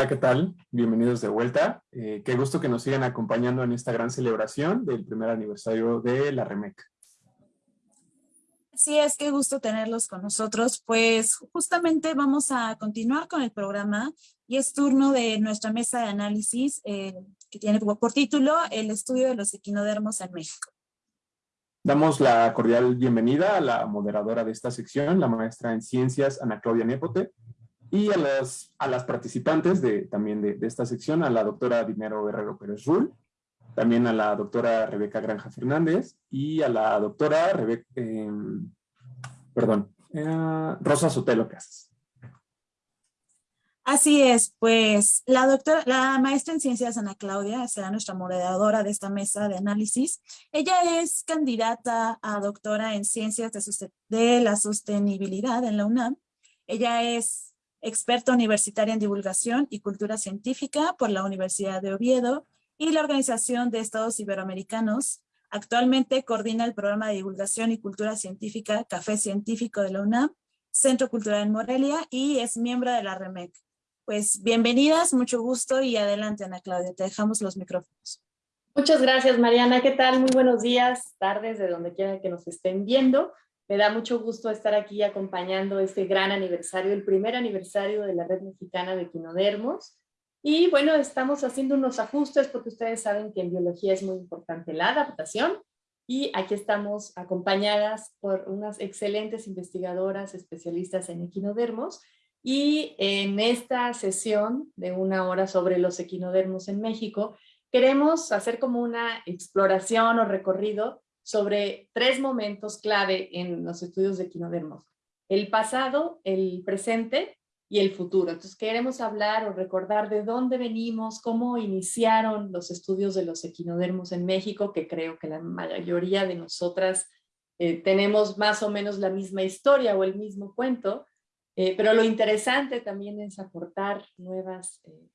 Hola, ¿qué tal? Bienvenidos de vuelta. Eh, qué gusto que nos sigan acompañando en esta gran celebración del primer aniversario de la REMEC. Sí, es que gusto tenerlos con nosotros. Pues justamente vamos a continuar con el programa y es turno de nuestra mesa de análisis eh, que tiene por título El estudio de los equinodermos en México. Damos la cordial bienvenida a la moderadora de esta sección, la maestra en ciencias Ana Claudia Nepote, y a las, a las participantes de, también de, esta sección, a la doctora Dinero Herrero Pérez Rull, también a la doctora Rebeca Granja Fernández y a la doctora Rebeca, em, perdón, eh, Rosa Sotelo Casas. Así es, pues la doctora, la maestra en ciencias Ana Claudia será nuestra moderadora de esta mesa de análisis. Ella es candidata a doctora en ciencias de, de la sostenibilidad en la UNAM. Ella es experta universitaria en divulgación y cultura científica por la Universidad de Oviedo y la Organización de Estados Iberoamericanos. Actualmente coordina el programa de divulgación y cultura científica Café Científico de la UNAM, Centro Cultural en Morelia y es miembro de la REMEC. Pues bienvenidas, mucho gusto y adelante Ana Claudia, te dejamos los micrófonos. Muchas gracias Mariana, ¿qué tal? Muy buenos días, tardes, de donde quiera que nos estén viendo. Me da mucho gusto estar aquí acompañando este gran aniversario, el primer aniversario de la Red Mexicana de Quinodermos. Y bueno, estamos haciendo unos ajustes porque ustedes saben que en biología es muy importante la adaptación. Y aquí estamos acompañadas por unas excelentes investigadoras especialistas en equinodermos. Y en esta sesión de una hora sobre los equinodermos en México, queremos hacer como una exploración o recorrido sobre tres momentos clave en los estudios de equinodermos. El pasado, el presente y el futuro. Entonces queremos hablar o recordar de dónde venimos, cómo iniciaron los estudios de los equinodermos en México, que creo que la mayoría de nosotras eh, tenemos más o menos la misma historia o el mismo cuento, eh, pero lo interesante también es aportar nuevas eh,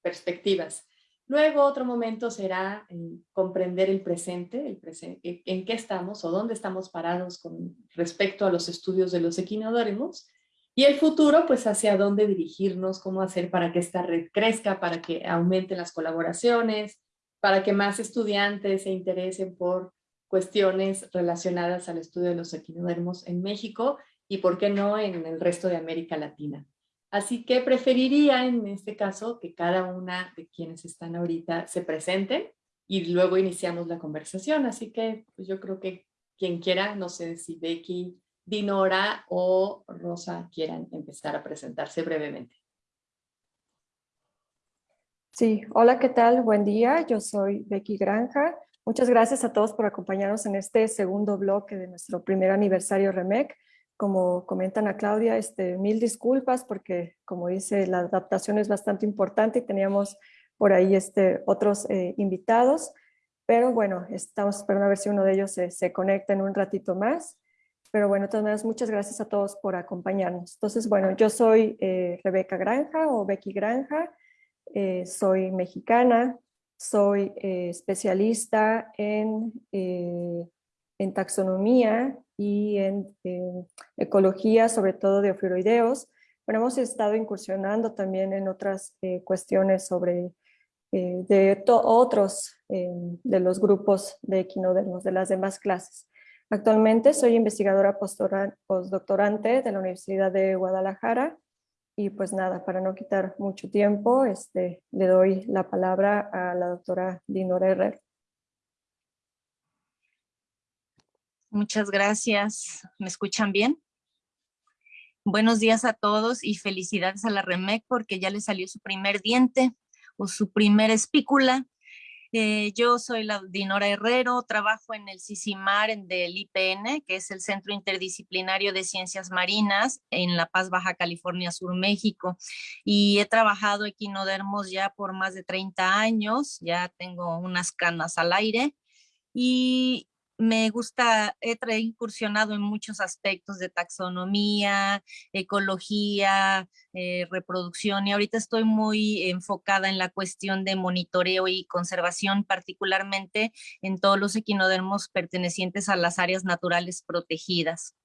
perspectivas. Luego otro momento será eh, comprender el presente, presente, en qué estamos o dónde estamos parados con respecto a los estudios de los equinodérmos. Y el futuro, pues hacia dónde dirigirnos, cómo hacer para que esta red crezca, para que aumenten las colaboraciones, para que más estudiantes se interesen por cuestiones relacionadas al estudio de los equinodermos en México y por qué no en el resto de América Latina. Así que preferiría en este caso que cada una de quienes están ahorita se presenten y luego iniciamos la conversación. Así que pues yo creo que quien quiera, no sé si Becky, Dinora o Rosa quieran empezar a presentarse brevemente. Sí, hola, ¿qué tal? Buen día, yo soy Becky Granja. Muchas gracias a todos por acompañarnos en este segundo bloque de nuestro primer aniversario REMEC como comentan a Claudia, este, mil disculpas porque como dice la adaptación es bastante importante y teníamos por ahí este, otros eh, invitados, pero bueno, estamos esperando a ver si uno de ellos se, conecta en un ratito más. Pero bueno, de todas maneras, muchas gracias a todos por acompañarnos. Entonces, bueno, yo soy eh, Rebeca Granja o Becky Granja, eh, soy mexicana, soy especialista en, en taxonomía y en, ecología, sobre todo de ofiuroideos. Bueno, hemos estado incursionando también en otras eh, cuestiones sobre eh, de otros eh, de los grupos de equinodermos, de las demás clases. Actualmente soy investigadora postdoctorante de la Universidad de Guadalajara y pues nada, para no quitar mucho tiempo, este, le doy la palabra a la doctora Dinora Herrera. Muchas gracias. ¿Me escuchan bien? Buenos días a todos y felicidades a la REMEC porque ya le salió su primer diente o su primera espícula. Eh, yo soy la Dinora Herrero, trabajo en el CICIMAR del IPN, que es el Centro Interdisciplinario de Ciencias Marinas en La Paz, Baja California Sur, México. Y he trabajado equinodermos ya por más de 30 años, ya tengo unas canas al aire. Y me gusta, he incursionado en muchos aspectos de taxonomía, ecología, eh, reproducción y ahorita estoy muy enfocada en la cuestión de monitoreo y conservación, particularmente en todos los equinodermos pertenecientes a las áreas naturales protegidas.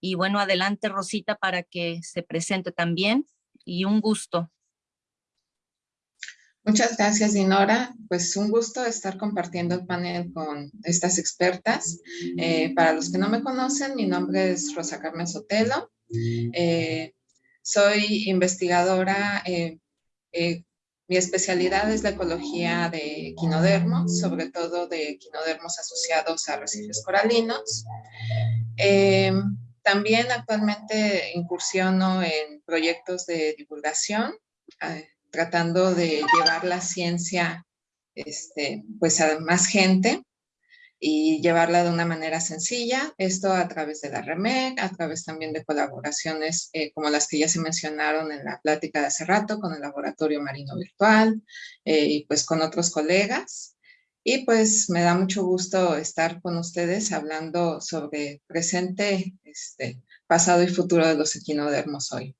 Y bueno, adelante Rosita para que se presente también y un gusto. Muchas gracias, Dinora. Pues un gusto estar compartiendo el panel con estas expertas. Eh, para los que no me conocen, mi nombre es Rosa Carmen Sotelo. Eh, soy investigadora, eh, mi especialidad es la ecología de quinodermos, sobre todo de quinodermos asociados a arrecifes coralinos. también actualmente incursiono en proyectos de divulgación tratando de llevar la ciencia este, pues a más gente y llevarla de una manera sencilla, esto a través de la REMEC, a través también de colaboraciones eh, como las que ya se mencionaron en la plática de hace rato con el Laboratorio Marino Virtual eh, y pues con otros colegas. Y pues me da mucho gusto estar con ustedes hablando sobre presente, este, pasado y futuro de los equinodermos hoy.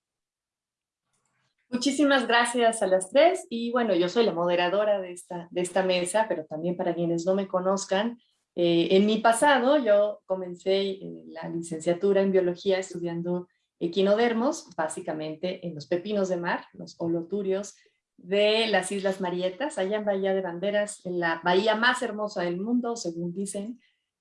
Muchísimas gracias a las tres y bueno, yo soy la moderadora de esta, de esta mesa, pero también para quienes no me conozcan, eh, en mi pasado yo comencé eh, la licenciatura en biología estudiando equinodermos, básicamente en los pepinos de mar, los holoturios de las Islas Marietas, allá en Bahía de Banderas, en la bahía más hermosa del mundo, según dicen.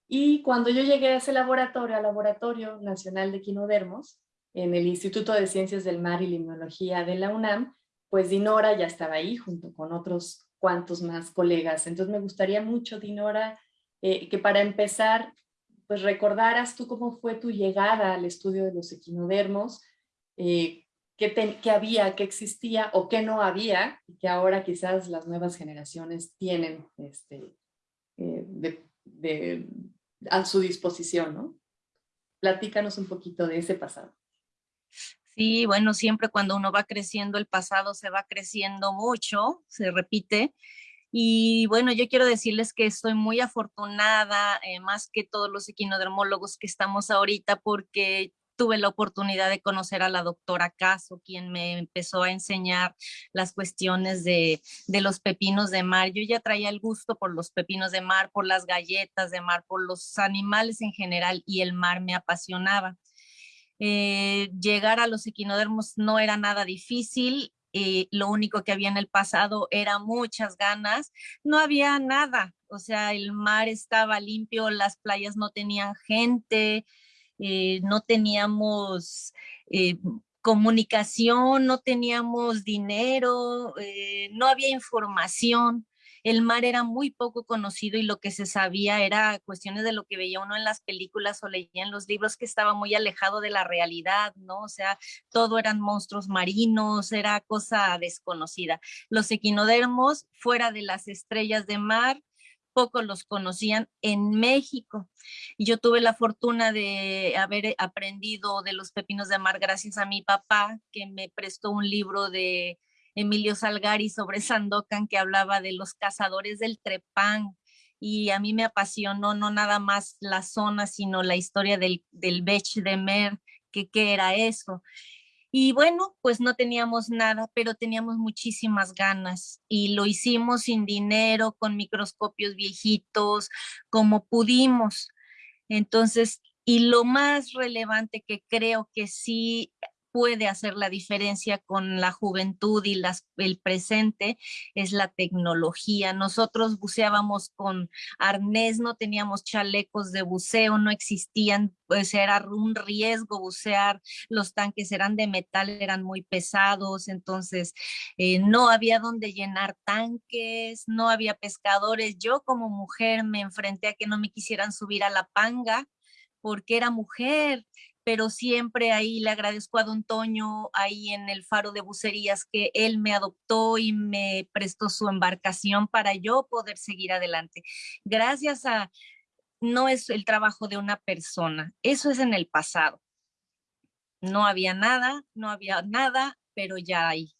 Y cuando yo llegué a ese laboratorio, al Laboratorio Nacional de Equinodermos, en el Instituto de Ciencias del Mar y Limnología de la UNAM, pues Dinora ya estaba ahí junto con otros cuantos más colegas. Entonces me gustaría mucho, Dinora, eh, que para empezar, pues recordaras tú cómo fue tu llegada al estudio de los equinodermos, eh, qué, había, qué existía o qué no había, que ahora quizás las nuevas generaciones tienen este, eh, a su disposición, ¿no? Platícanos un poquito de ese pasado. Sí, bueno, siempre cuando uno va creciendo, el pasado se va creciendo mucho, se repite. Y bueno, yo quiero decirles que estoy muy afortunada, eh, más que todos los equinodermólogos que estamos ahorita, porque tuve la oportunidad de conocer a la doctora Caso, quien me empezó a enseñar las cuestiones de, de, los pepinos de mar. Yo ya traía el gusto por los pepinos de mar, por las galletas de mar, por los animales en general y el mar me apasionaba. Eh, llegar a los equinodermos no era nada difícil, eh, lo único que había en el pasado era muchas ganas, no había nada, o sea, el mar estaba limpio, las playas no tenían gente, eh, no teníamos comunicación, no teníamos dinero, no había información el mar era muy poco conocido y lo que se sabía era cuestiones de lo que veía uno en las películas o leía en los libros que estaba muy alejado de la realidad, ¿no? O sea, todo eran monstruos marinos, era cosa desconocida. Los equinodermos, fuera de las estrellas de mar, pocos los conocían en México. Yo tuve la fortuna de haber aprendido de los pepinos de mar gracias a mi papá, que me prestó un libro de Emilio Salgari sobre Sandokan que hablaba de los cazadores del trepán y a mí me apasionó no nada más la zona, sino la historia del, del Bech de Mer, que qué era eso. Y bueno, pues no teníamos nada, pero teníamos muchísimas ganas y lo hicimos sin dinero, con microscopios viejitos, como pudimos. Entonces, y lo más relevante que creo que sí puede hacer la diferencia con la juventud y las, el presente es la tecnología. Nosotros buceábamos con arnés, no teníamos chalecos de buceo, no existían, pues era un riesgo bucear, los tanques eran de metal, eran muy pesados, entonces eh, no había donde llenar tanques, no había pescadores. Yo como mujer me enfrenté a que no me quisieran subir a la panga porque era mujer pero siempre ahí le agradezco a don Toño, ahí en el faro de bucerías, que él me adoptó y me prestó su embarcación para yo poder seguir adelante. Gracias a, no es el trabajo de una persona, eso es en el pasado. No había nada, no había nada, pero ya hay.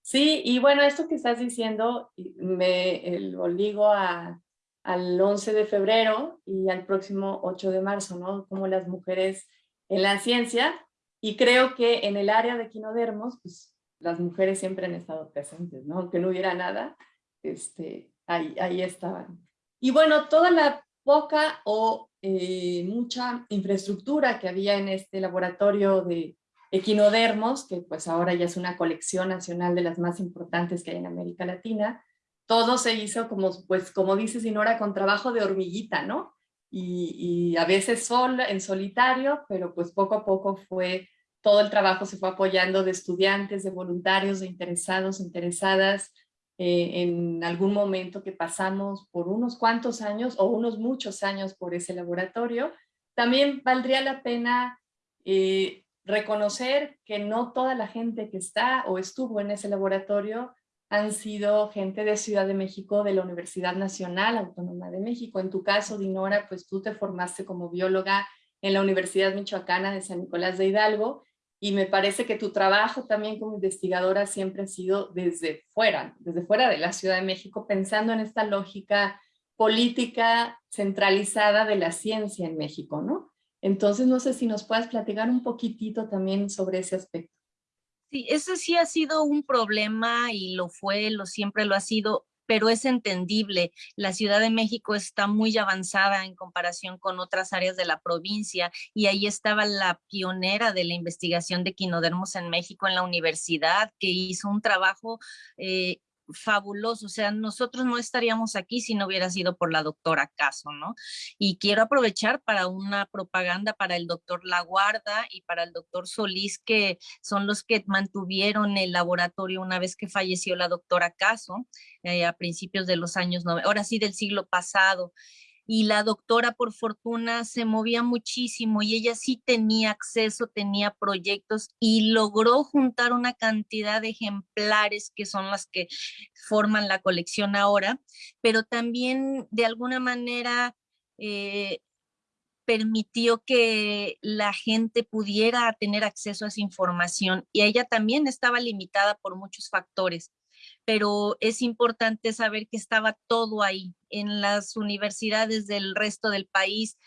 Sí, y bueno, esto que estás diciendo me lo digo a al 11 de febrero y al próximo 8 de marzo, ¿no? Como las mujeres en la ciencia. Y creo que en el área de quinodermos, pues las mujeres siempre han estado presentes, ¿no? Aunque no hubiera nada, este, ahí, ahí estaban. Y bueno, toda la poca o eh, mucha infraestructura que había en este laboratorio de equinodermos, que pues ahora ya es una colección nacional de las más importantes que hay en América Latina, todo se hizo como, pues como dice Sinora, con trabajo de hormiguita, ¿no? Y, a veces sol, en solitario, pero pues poco a poco fue, todo el trabajo se fue apoyando de estudiantes, de voluntarios, de interesados, interesadas, eh, en algún momento que pasamos por unos cuantos años o unos muchos años por ese laboratorio, también valdría la pena eh, reconocer que no toda la gente que está o estuvo en ese laboratorio han sido gente de Ciudad de México, de la Universidad Nacional Autónoma de México. En tu caso, Dinora, pues tú te formaste como bióloga en la Universidad Michoacana de San Nicolás de Hidalgo y me parece que tu trabajo también como investigadora siempre ha sido desde fuera, desde fuera de la Ciudad de México, pensando en esta lógica política centralizada de la ciencia en México, ¿no? Entonces, no sé si nos puedes platicar un poquitito también sobre ese aspecto. Sí, ese sí ha sido un problema y lo fue, lo siempre lo ha sido, pero es entendible. La Ciudad de México está muy avanzada en comparación con otras áreas de la provincia y ahí estaba la pionera de la investigación de quinodermos en México en la universidad que hizo un trabajo eh, fabuloso, o sea, nosotros no estaríamos aquí si no hubiera sido por la doctora Caso, ¿no? Y quiero aprovechar para una propaganda para el doctor Laguarda y para el doctor Solís, que son los que mantuvieron el laboratorio una vez que falleció la doctora Caso, eh, a principios de los años, ahora sí del siglo pasado y la doctora por fortuna se movía muchísimo y ella sí tenía acceso, tenía proyectos y logró juntar una cantidad de ejemplares que son las que forman la colección ahora, pero también de alguna manera eh, permitió que la gente pudiera tener acceso a esa información y ella también estaba limitada por muchos factores pero es importante saber que estaba todo ahí. En las universidades del resto del país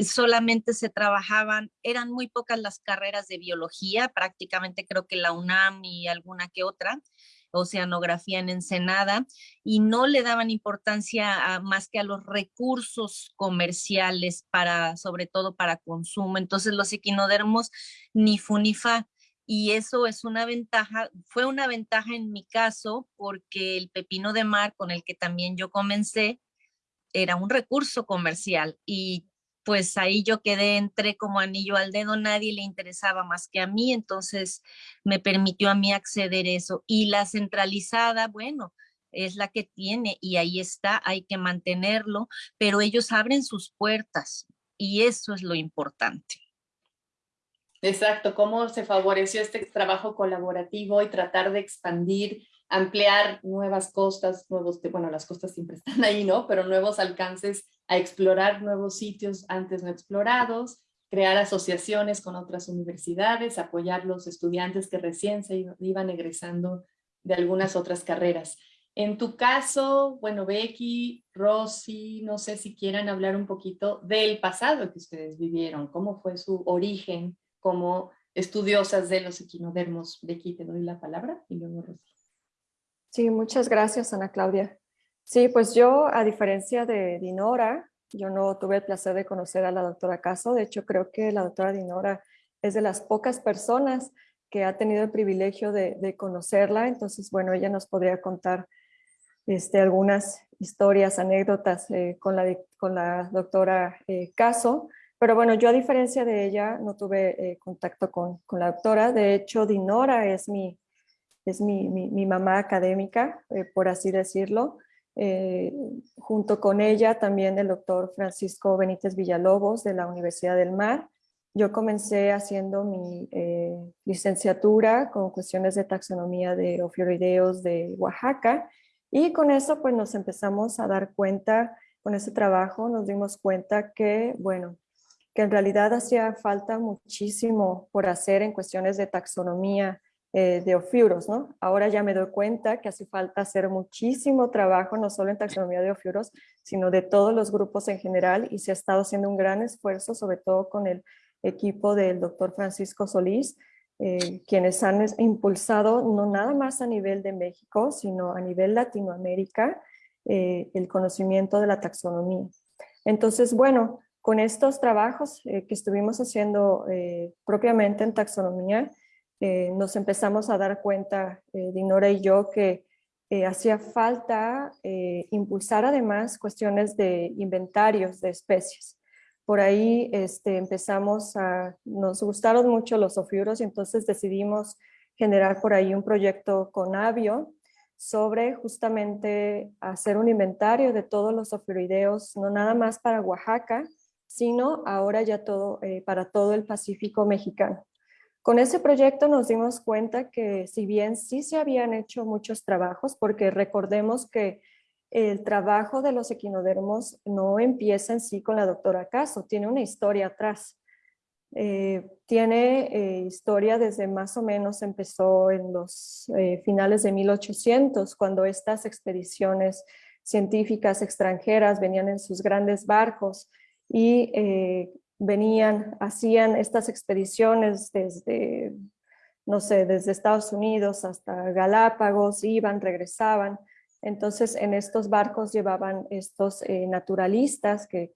solamente se trabajaban, eran muy pocas las carreras de biología, prácticamente creo que la UNAM y alguna que otra, oceanografía en Ensenada, y no le daban importancia más que a los recursos comerciales para, sobre todo para consumo. Entonces los equinodermos ni funifa y eso es una ventaja, fue una ventaja en mi caso porque el pepino de mar con el que también yo comencé era un recurso comercial y pues ahí yo quedé, entré como anillo al dedo, nadie le interesaba más que a mí, entonces me permitió a mí acceder eso. Y la centralizada, bueno, es la que tiene y ahí está, hay que mantenerlo, pero ellos abren sus puertas y eso es lo importante. Exacto, cómo se favoreció este trabajo colaborativo y tratar de expandir, ampliar nuevas costas, nuevos, bueno, las costas siempre están ahí, ¿no? Pero nuevos alcances a explorar nuevos sitios antes no explorados, crear asociaciones con otras universidades, apoyar los estudiantes que recién se iban egresando de algunas otras carreras. En tu caso, bueno, Becky, Rosy, no sé si quieran hablar un poquito del pasado que ustedes vivieron, cómo fue su origen como estudiosas de los equinodermos. De aquí te doy la palabra y luego Rosy. Sí, muchas gracias Ana Claudia. Sí, pues yo a diferencia de Dinora, yo no tuve el placer de conocer a la doctora Caso, de hecho creo que la doctora Dinora es de las pocas personas que ha tenido el privilegio de, conocerla, entonces bueno, ella nos podría contar este, algunas historias, anécdotas eh, con, la, con la doctora eh, Caso, pero bueno, yo a diferencia de ella no tuve eh, contacto con, con, la doctora. De hecho, Dinora es mi, es mi, mi, mamá académica, eh, por así decirlo. Eh, junto con ella también el doctor Francisco Benítez Villalobos de la Universidad del Mar. Yo comencé haciendo mi licenciatura con cuestiones de taxonomía de ofiorideos de Oaxaca y con eso pues nos empezamos a dar cuenta, con ese trabajo nos dimos cuenta que, bueno, que en realidad hacía falta muchísimo por hacer en cuestiones de taxonomía eh, de ofiuros, ¿no? Ahora ya me doy cuenta que hace falta hacer muchísimo trabajo, no solo en taxonomía de ofiuros, sino de todos los grupos en general y se ha estado haciendo un gran esfuerzo, sobre todo con el equipo del doctor Francisco Solís, eh, quienes han impulsado no nada más a nivel de México, sino a nivel Latinoamérica, eh, el conocimiento de la taxonomía. Entonces, bueno, con estos trabajos que estuvimos haciendo propiamente en taxonomía, nos empezamos a dar cuenta, Dinora y yo, que hacía falta impulsar además cuestiones de inventarios de especies. Por ahí este, empezamos a, nos gustaron mucho los ofiuros y entonces decidimos generar por ahí un proyecto con Avio sobre justamente hacer un inventario de todos los ofiurideos, no nada más para Oaxaca, sino ahora ya todo, eh, para todo el Pacífico mexicano. Con ese proyecto nos dimos cuenta que si bien sí se habían hecho muchos trabajos, porque recordemos que el trabajo de los equinodermos no empieza en sí con la doctora Caso, tiene una historia atrás. Eh, tiene eh, historia desde más o menos empezó en los finales de 1800, cuando estas expediciones científicas extranjeras venían en sus grandes barcos y venían, hacían estas expediciones desde, no sé, desde Estados Unidos hasta Galápagos, iban, regresaban, entonces, en estos barcos llevaban estos eh, naturalistas, que,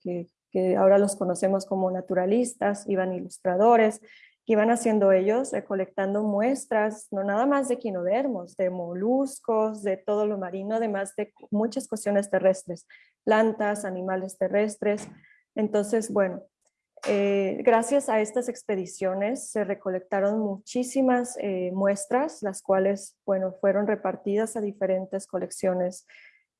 ahora los conocemos como naturalistas, iban ilustradores, que iban haciendo ellos, recolectando muestras, no nada más de quinodermos, de moluscos, de todo lo marino, además de muchas cuestiones terrestres, plantas, animales terrestres. Entonces, bueno, eh, gracias a estas expediciones se recolectaron muchísimas eh, muestras, las cuales bueno, fueron repartidas a diferentes colecciones,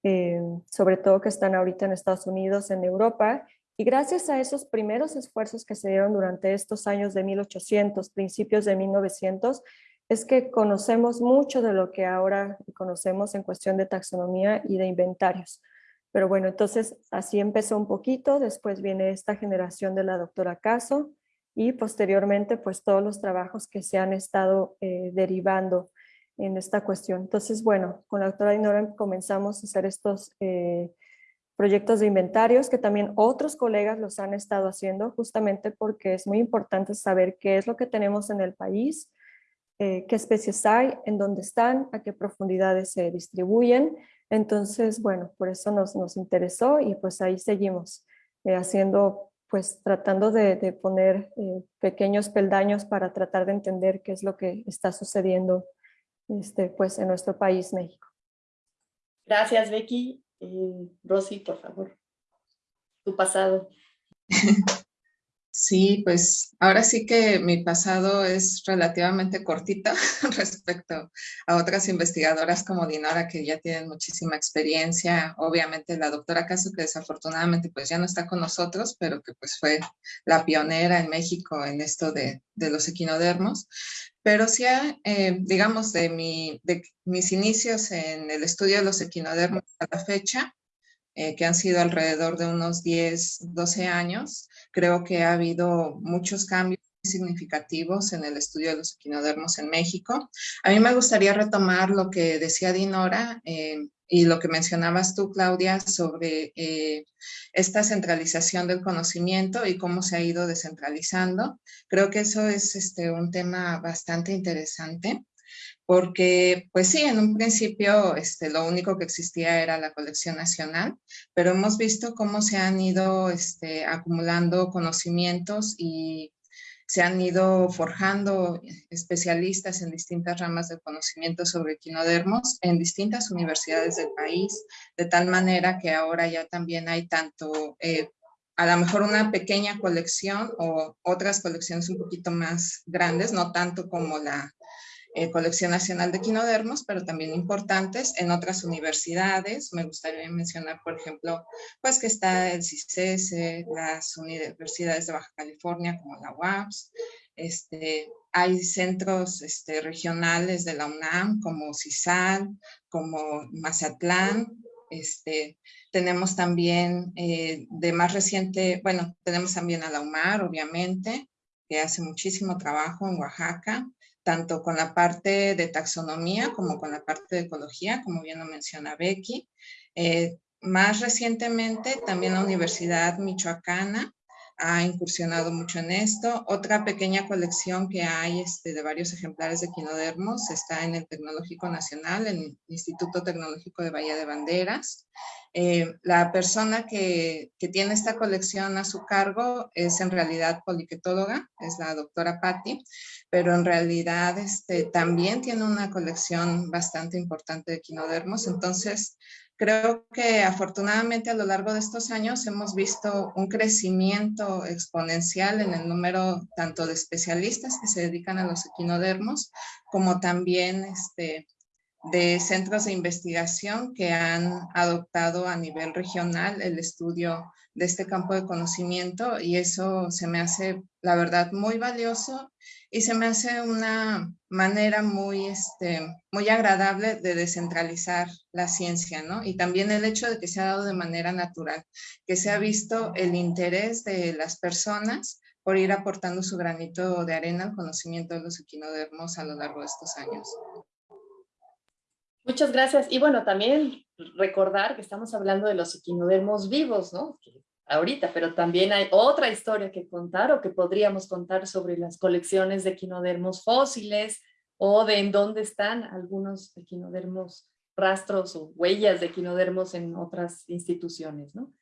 eh, sobre todo que están ahorita en Estados Unidos, en Europa, y gracias a esos primeros esfuerzos que se dieron durante estos años de 1800, principios de 1900, es que conocemos mucho de lo que ahora conocemos en cuestión de taxonomía y de inventarios. Pero bueno, entonces así empezó un poquito, después viene esta generación de la doctora Caso y posteriormente pues todos los trabajos que se han estado eh, derivando en esta cuestión. Entonces bueno, con la doctora Dinora comenzamos a hacer estos eh, proyectos de inventarios que también otros colegas los han estado haciendo justamente porque es muy importante saber qué es lo que tenemos en el país, eh, qué especies hay, en dónde están, a qué profundidades se distribuyen entonces, bueno, por eso nos, nos interesó y pues ahí seguimos eh, haciendo, pues tratando de, poner eh, pequeños peldaños para tratar de entender qué es lo que está sucediendo este, pues en nuestro país, México. Gracias, Becky. Eh, Rosy, por favor, tu pasado. Sí, pues ahora sí que mi pasado es relativamente cortito respecto a otras investigadoras como Dinora que ya tienen muchísima experiencia. Obviamente la doctora Caso que desafortunadamente pues ya no está con nosotros, pero que pues fue la pionera en México en esto de, los equinodermos. Pero sí, eh, digamos, de, mi, de mis inicios en el estudio de los equinodermos a la fecha, eh, que han sido alrededor de unos 10, 12 años, creo que ha habido muchos cambios significativos en el estudio de los equinodermos en México. A mí me gustaría retomar lo que decía Dinora eh, y lo que mencionabas tú, Claudia, sobre eh, esta centralización del conocimiento y cómo se ha ido descentralizando. Creo que eso es este, un tema bastante interesante porque pues sí, en un principio este, lo único que existía era la colección nacional, pero hemos visto cómo se han ido este, acumulando conocimientos y se han ido forjando especialistas en distintas ramas de conocimiento sobre equinodermos en distintas universidades del país, de tal manera que ahora ya también hay tanto, eh, a lo mejor una pequeña colección o otras colecciones un poquito más grandes, no tanto como la eh, colección Nacional de Quinodermos, pero también importantes en otras universidades. Me gustaría mencionar, por ejemplo, pues que está el CICES, las universidades de Baja California como la UAPS, este, hay centros este, regionales de la UNAM como CISAL, como Mazatlán, este, tenemos también eh, de más reciente, bueno, tenemos también a la UMAR, obviamente, que hace muchísimo trabajo en Oaxaca tanto con la parte de taxonomía como con la parte de ecología, como bien lo menciona Becky. Eh, más recientemente, también la Universidad Michoacana ha incursionado mucho en esto. Otra pequeña colección que hay este, de varios ejemplares de quinodermos está en el Tecnológico Nacional, en el Instituto Tecnológico de Bahía de Banderas. Eh, la persona que, que, tiene esta colección a su cargo es en realidad poliquetóloga, es la doctora Patti, pero en realidad este, también tiene una colección bastante importante de quinodermos. Entonces, Creo que afortunadamente a lo largo de estos años hemos visto un crecimiento exponencial en el número tanto de especialistas que se dedican a los equinodermos, como también este, de centros de investigación que han adoptado a nivel regional el estudio de este campo de conocimiento y eso se me hace, la verdad, muy valioso y se me hace una manera muy, este, muy agradable de descentralizar la ciencia, ¿no? Y también el hecho de que se ha dado de manera natural, que se ha visto el interés de las personas por ir aportando su granito de arena al conocimiento de los equinodermos a lo largo de estos años. Muchas gracias. Y bueno, también recordar que estamos hablando de los equinodermos vivos, ¿no? Ahorita, pero también hay otra historia que contar o que podríamos contar sobre las colecciones de equinodermos fósiles o de en dónde están algunos equinodermos rastros o huellas de equinodermos en otras instituciones, ¿no?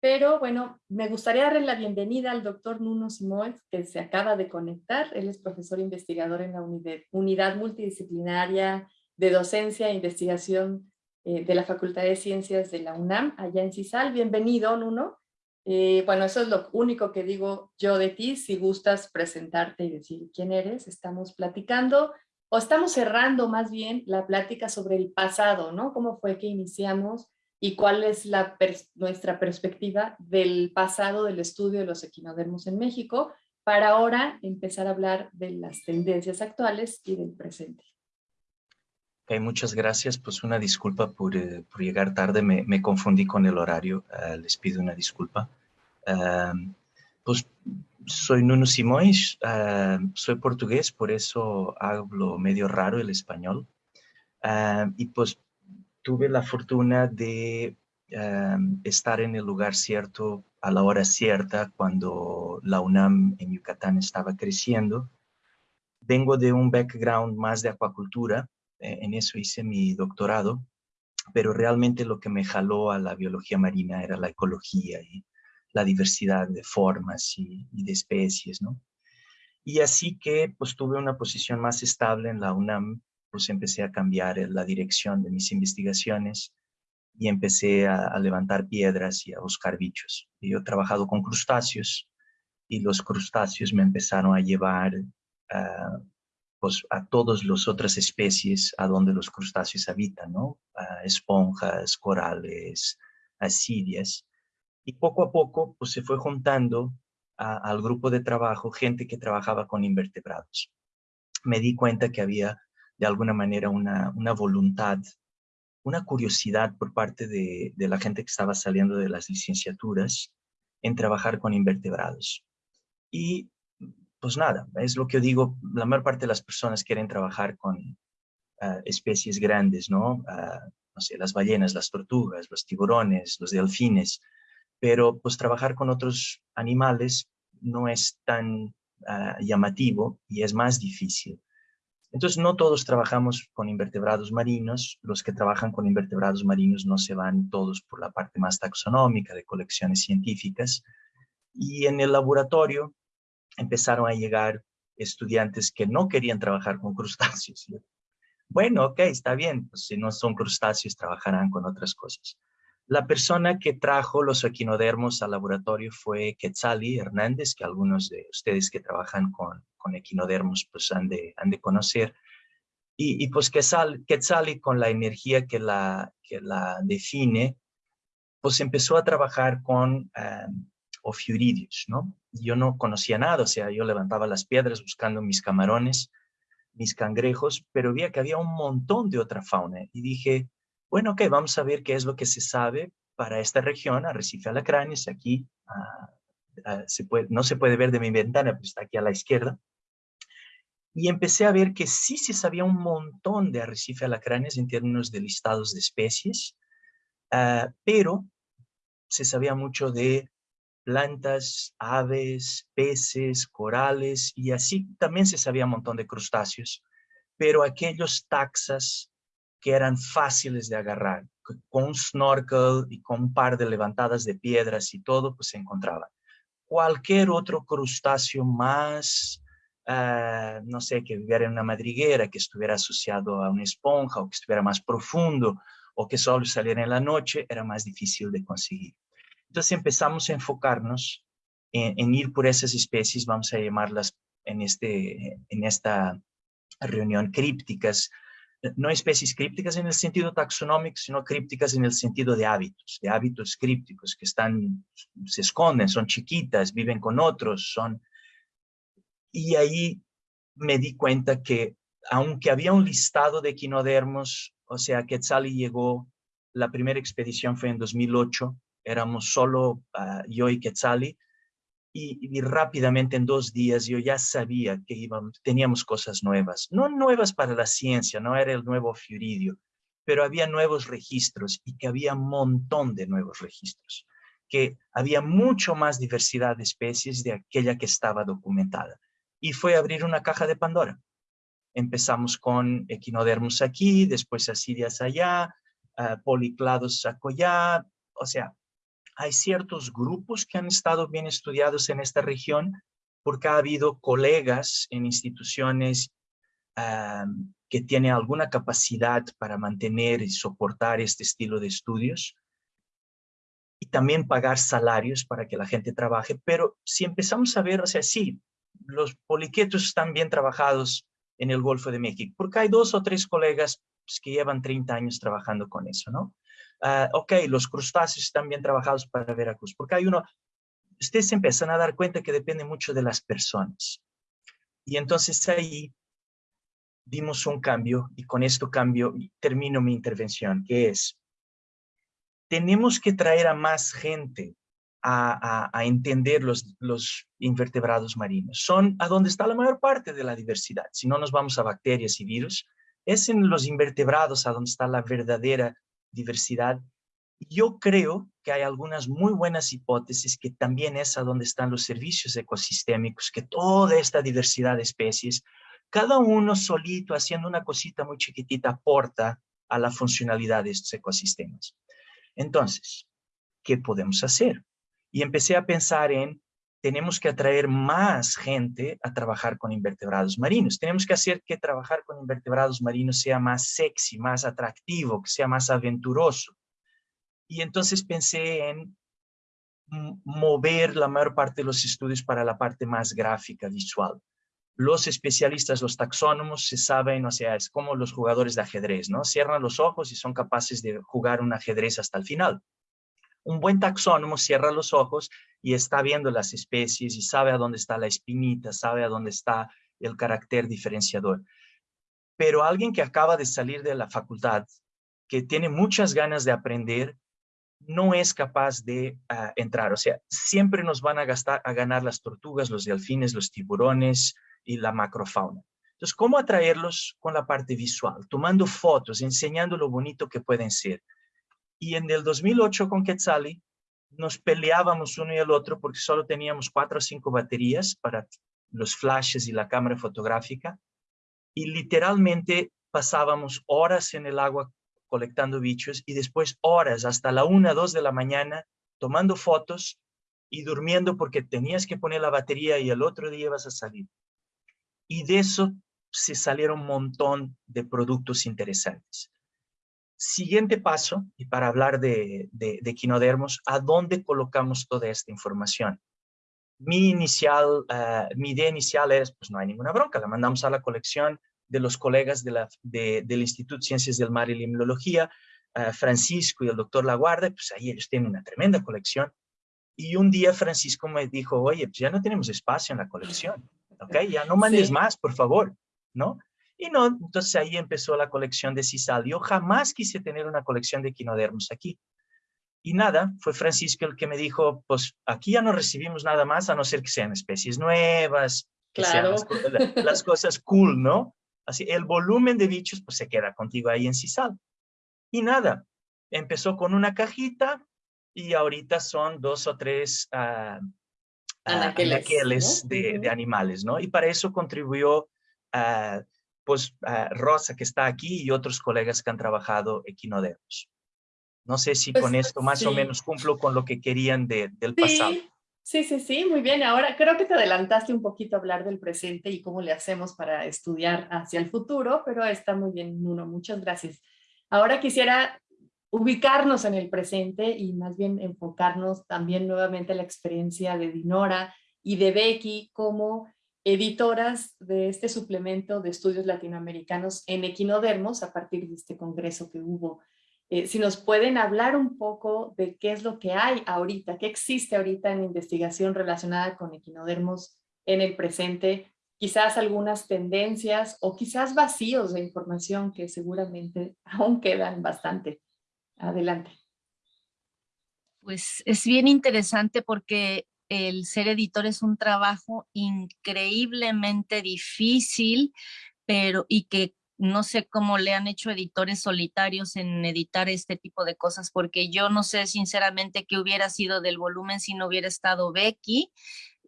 Pero bueno, me gustaría darle la bienvenida al doctor Nuno Simoes, que se acaba de conectar. Él es profesor investigador en la unidad multidisciplinaria de docencia e investigación eh, de la Facultad de Ciencias de la UNAM, allá en CISAL. Bienvenido, Nuno. Eh, bueno, eso es lo único que digo yo de ti. Si gustas presentarte y decir quién eres, estamos platicando o estamos cerrando más bien la plática sobre el pasado, ¿no? Cómo fue que iniciamos y cuál es la nuestra perspectiva del pasado del estudio de los equinodermos en México para ahora empezar a hablar de las tendencias actuales y del presente. Muchas gracias. Pues una disculpa por, eh, por llegar tarde, me, me, confundí con el horario, uh, les pido una disculpa. Pues soy Nuno Simões, uh, soy portugués, por eso hablo medio raro el español. y pues tuve la fortuna de estar en el lugar cierto a la hora cierta cuando la UNAM en Yucatán estaba creciendo. Vengo de un background más de acuacultura, en eso hice mi doctorado, pero realmente lo que me jaló a la biología marina era la ecología y la diversidad de formas y, de especies, ¿no? Y así que pues tuve una posición más estable en la UNAM, pues empecé a cambiar la dirección de mis investigaciones y empecé a, levantar piedras y a buscar bichos. yo he trabajado con crustáceos y los crustáceos me empezaron a llevar a pues, a todas las otras especies a donde los crustáceos habitan, ¿no? A esponjas, corales, asidias. Y poco a poco pues, se fue juntando al grupo de trabajo gente que trabajaba con invertebrados. Me di cuenta que había de alguna manera una, una voluntad, una curiosidad por parte de, de la gente que estaba saliendo de las licenciaturas en trabajar con invertebrados. Y pues nada, es lo que yo digo, la mayor parte de las personas quieren trabajar con ah, especies grandes, ¿no? Ah, no sé, las ballenas, las tortugas, los tiburones, los delfines, pero pues trabajar con otros animales no es tan ah, llamativo y es más difícil. Entonces no todos trabajamos con invertebrados marinos, los que trabajan con invertebrados marinos no se van todos por la parte más taxonómica de colecciones científicas y en el laboratorio empezaron a llegar estudiantes que no querían trabajar con crustáceos. Bueno, ok, está bien, pues si no son crustáceos, trabajarán con otras cosas. La persona que trajo los equinodermos al laboratorio fue Quetzali Hernández, que algunos de ustedes que trabajan con, con equinodermos pues han de, han de conocer. Y, y pues Quetzali, con la energía que la, que la define, pues empezó a trabajar con um, ofiuridios, ¿no? yo no conocía nada, o sea, yo levantaba las piedras buscando mis camarones, mis cangrejos, pero vi que había un montón de otra fauna y dije, bueno, ok, vamos a ver qué es lo que se sabe para esta región, Arrecife Alacranes, aquí ah, ah, no se puede ver de mi ventana, pero está aquí a la izquierda. Y empecé a ver que sí se sabía un montón de Arrecife Alacranes en términos de listados de especies, ah, pero se sabía mucho de plantas, aves, peces, corales y así también se sabía un montón de crustáceos, pero aquellos taxas que eran fáciles de agarrar, con un snorkel y con un par de levantadas de piedras y todo, pues se encontraban. Cualquier otro crustáceo más, ah, no sé, que viviera en una madriguera, que estuviera asociado a una esponja o que estuviera más profundo o que solo saliera en la noche, era más difícil de conseguir. Entonces empezamos a enfocarnos en, ir por esas especies, vamos a llamarlas en, este, en esta reunión crípticas, no especies crípticas en el sentido taxonómico, sino crípticas en el sentido de hábitos, de hábitos crípticos que están, se esconden, son chiquitas, viven con otros, son... Y ahí me di cuenta que aunque había un listado de equinodermos, o sea, Quetzali llegó, la primera expedición fue en 2008, éramos solo ah, yo y Quetzali, y, rápidamente en dos días yo ya sabía que íbamos, teníamos cosas nuevas, no nuevas para la ciencia, no era el nuevo Fiuridio, pero había nuevos registros y que había un montón de nuevos registros, que había mucho más diversidad de especies de aquella que estaba documentada. Y fue abrir una caja de Pandora. Empezamos con equinodermos aquí, después asirias allá, uh, policlados allá, o sea, hay ciertos grupos que han estado bien estudiados en esta región porque ha habido colegas en instituciones que tienen alguna capacidad para mantener y soportar este estilo de estudios y también pagar salarios para que la gente trabaje. Pero si empezamos a ver, o sea, sí, los poliquetos están bien trabajados en el Golfo de México, porque hay dos o tres colegas pues, que llevan 30 años trabajando con eso, ¿no? Ah, ok, los crustáceos están bien trabajados para Veracruz, porque hay uno, ustedes empiezan a dar cuenta que depende mucho de las personas. Y entonces ahí dimos un cambio, y con esto cambio, termino mi intervención, que es, tenemos que traer a más gente a, a, entender los, los, invertebrados marinos. Son a donde está la mayor parte de la diversidad. Si no nos vamos a bacterias y virus, es en los invertebrados a donde está la verdadera diversidad. Yo creo que hay algunas muy buenas hipótesis que también es a donde están los servicios ecosistémicos, que toda esta diversidad de especies, cada uno solito haciendo una cosita muy chiquitita aporta a la funcionalidad de estos ecosistemas. Entonces, ¿qué podemos hacer? Y empecé a pensar en tenemos que atraer más gente a trabajar con invertebrados marinos. Tenemos que hacer que trabajar con invertebrados marinos sea más sexy, más atractivo, que sea más aventuroso. Y entonces pensé en mover la mayor parte de los estudios para la parte más gráfica, visual. Los especialistas, los taxónomos, se saben, o sea, es como los jugadores de ajedrez, ¿no? Cierran los ojos y son capaces de jugar un ajedrez hasta el final. Un buen taxónomo cierra los ojos y está viendo las especies y sabe a dónde está la espinita, sabe a dónde está el carácter diferenciador. Pero alguien que acaba de salir de la facultad, que tiene muchas ganas de aprender, no es capaz de ah, entrar. O sea, siempre nos van a, gastar, a ganar las tortugas, los delfines, los tiburones y la macrofauna. Entonces, ¿cómo atraerlos con la parte visual? Tomando fotos, enseñando lo bonito que pueden ser. Y en el 2008 con Quetzali nos peleábamos uno y el otro porque solo teníamos cuatro o cinco baterías para los flashes y la cámara fotográfica. Y literalmente pasábamos horas en el agua colectando bichos y después horas hasta la una, dos de la mañana tomando fotos y durmiendo porque tenías que poner la batería y el otro día ibas a salir. Y de eso se salieron un montón de productos interesantes. Siguiente paso, y para hablar de, de, equinodermos, ¿a dónde colocamos toda esta información? Mi, inicial, ah, mi idea inicial es, pues no hay ninguna bronca, la mandamos a la colección de los colegas de la, del Instituto de Ciencias del Mar y Limnología, uh, Francisco y el doctor Laguarda, pues ahí ellos tienen una tremenda colección. Y un día Francisco me dijo, oye, pues ya no tenemos espacio en la colección, ¿ok? Ya no mandes más, por favor, ¿no? Y no, entonces ahí empezó la colección de Cisal. Yo jamás quise tener una colección de equinodermos aquí. Y nada, fue Francisco el que me dijo, pues aquí ya no recibimos nada más a no ser que sean especies nuevas, que sean las, cosas cool, ¿no? Así, el volumen de bichos pues se queda contigo ahí en Cisal. Y nada, empezó con una cajita, y ahorita son dos o tres uh, anaqueles, de, animales, ¿no? Y para eso contribuyó pues Rosa que está aquí y otros colegas que han trabajado equinodermos. No sé si pues, con esto más o menos cumplo con lo que querían del pasado. Sí, sí, sí, muy bien. Ahora creo que te adelantaste un poquito a hablar del presente y cómo le hacemos para estudiar hacia el futuro, pero está muy bien, Nuno. Muchas gracias. Ahora quisiera ubicarnos en el presente y más bien enfocarnos también nuevamente en la experiencia de Dinora y de Becky como editoras de este suplemento de estudios latinoamericanos en equinodermos a partir de este congreso que hubo. Eh, si nos pueden hablar un poco de qué es lo que hay ahorita, qué existe ahorita en investigación relacionada con equinodermos en el presente, quizás algunas tendencias o quizás vacíos de información que seguramente aún quedan bastante. Adelante. Pues es bien interesante porque el ser editor es un trabajo increíblemente difícil, pero y que no sé cómo le han hecho editores solitarios en editar este tipo de cosas, porque yo no sé sinceramente qué hubiera sido del volumen si no hubiera estado Becky,